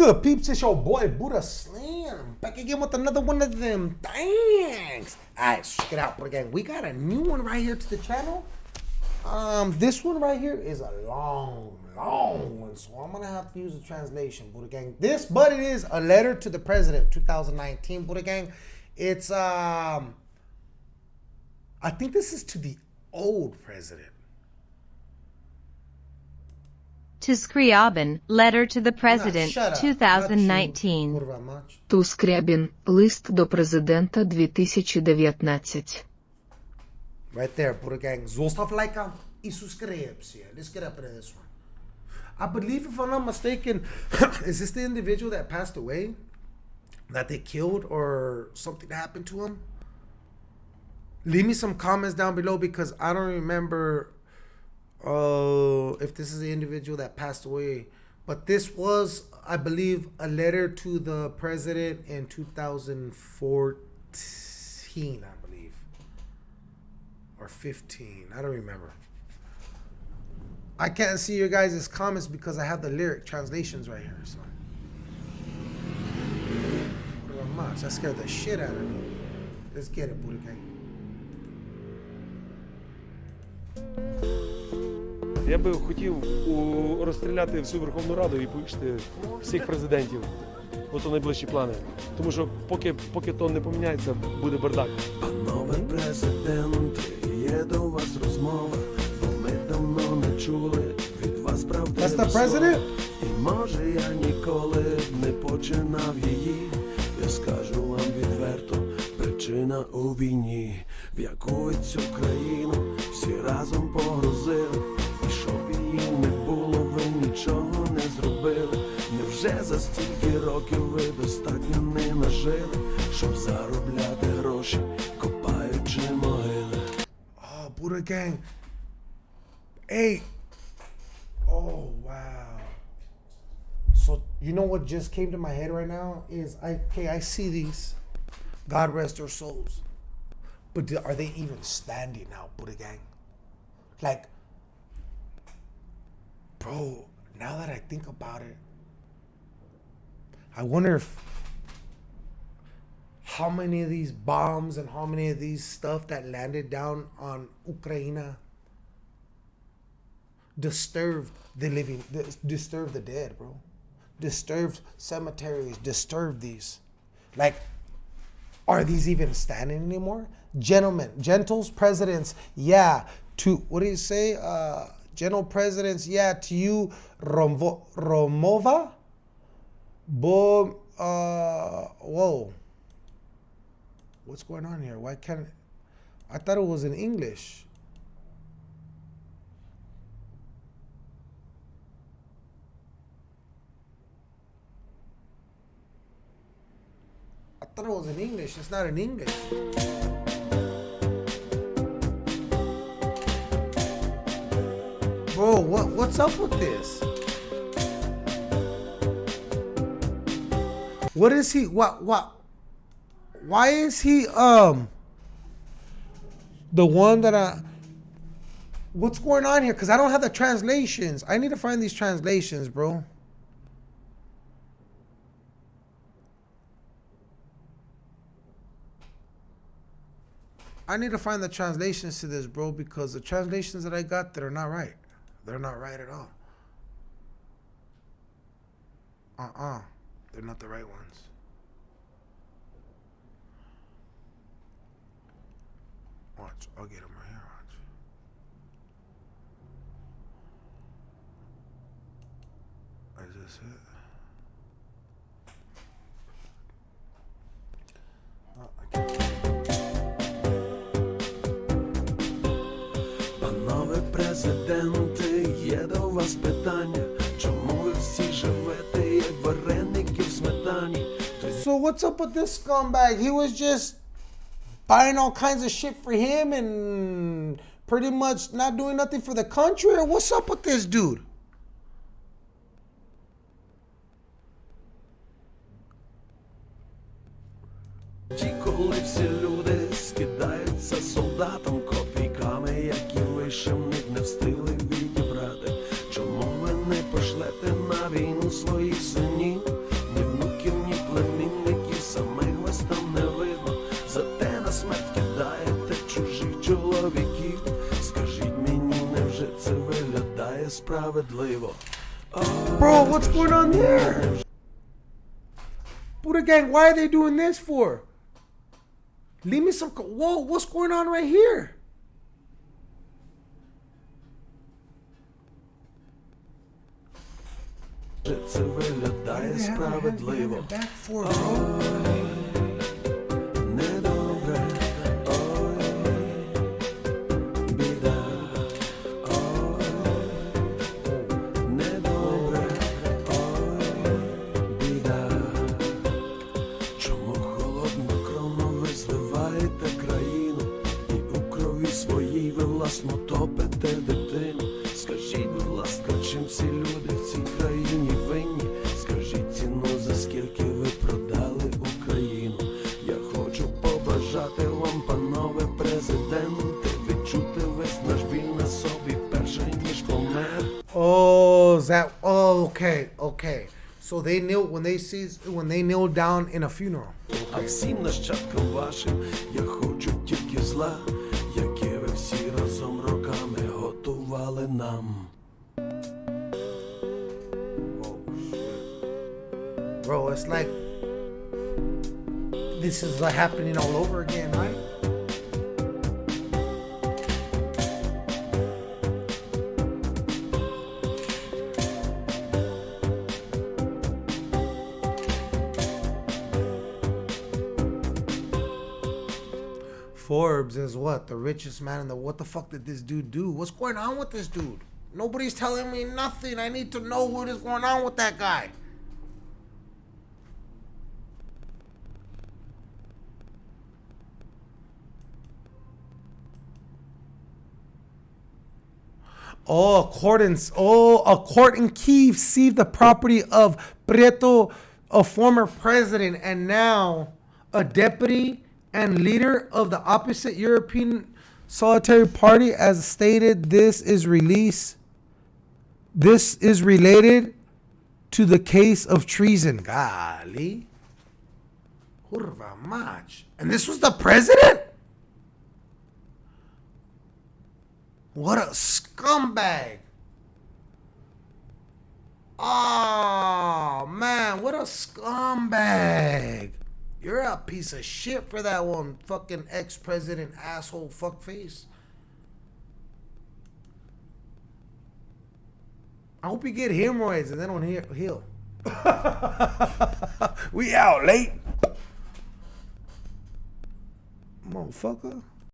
good, peeps? It's your boy Buddha Slam. back again with another one of them things. Alright, check it out, Buddha again, we got a new one right here to the channel. Um, this one right here is a long, long one, so I'm gonna have to use the translation, Buddha Gang. This, but it is a letter to the president, 2019, Buddha Gang. It's um, I think this is to the old president. To Scriabin, Letter to the President, shut up. 2019. Not you, Kurwa mać. Ту Скрябін, лист до президента 2019. Right there, Buddha Gang. Zostav lajka i subscribe. Let's get up into this one. I believe, if I'm not mistaken, is this the individual that passed away? That they killed or something happened to him? Leave me some comments down below because I don't remember uh, if this is the individual that passed away. But this was, I believe, a letter to the president in 2014, I believe or 15. I don't remember. I can't see your guys' comments because I have the lyric translations right here. So? That scared the shit out of me. Let's get it, Gang. Я би хотів у, розстріляти всю Верховну Раду і повішати всіх президентів. Ото найближчі плани. Тому що поки, поки то не поміняється, буде бардак. Панове президенти, є до вас розмова, бо ми давно не чули від вас правди. That's the president? І може я ніколи б не починав її. Я скажу вам відверто, причина у війні, в яку ви цю країну всі разом погрузили. за стільки років ви достатньо не нажили, щоб заробляти гроші, копаючи могили? Oh, Buddha Gang. Hey. Oh, wow. So, you know what just came to my head right now is I okay, I see these. God rest their souls. But do, are they even standing now, Buddha Gang? Like, bro, now that I think about it, I wonder if how many of these bombs and how many of these stuff that landed down on Ukraine disturbed the living, disturbed the dead, bro. Disturbed cemeteries, disturbed these. Like, are these even standing anymore? Gentlemen, gentles, presidents, yeah. To what do you say? Uh, gentle presidents, yeah. To you, Romvo, Romova, Bo, uh, whoa. What's going on here? Why can't I thought it was in English. I thought it was in English. It's not in English. Bro, what what's up with this? What is he what what why is he um the one that I what's going on here? Because I don't have the translations. I need to find these translations, bro. I need to find the translations to this, bro, because the translations that I got that are not right. They're not right at all. Uh-uh. They're not the right ones. Watch. I'll get them right here. Watch. Is this it? Oh, I can't. Панове президенти, є до вас питання, what's up with this scumbag? He was just buying all kinds of shit for him and pretty much not doing nothing for the country. Or what's up with this dude? Ті, коли всі люди скидаються солдатам would label. Oh, Bro, what's going on there? Buddha gang, why are they doing this for? Leave me some. Whoa, what's going on right here? It's a really dice private label. Back for, bro. Oh. okay, okay. So they kneel when they see when they kneel down in a funeral. А всім нащадкам вашим я хочу тільки зла, яке ви всі разом роками готували нам. Bro, it's like this is like happening all over again, right? Forbes is what? The richest man in the what the fuck did this dude do? What's going on with this dude? Nobody's telling me nothing. I need to know what is going on with that guy. Oh, a court in oh, a court in Kiev seized the property of Prieto, a former president and now a deputy and leader of the opposite European Solitary Party. As stated, this is release. This is related to the case of treason. Golly. And this was the president? What a scumbag. Oh, man, what a scumbag. You're a piece of shit for that one fucking ex president asshole fuckface. I hope you get hemorrhoids and they don't he- heal. we out late. Motherfucker.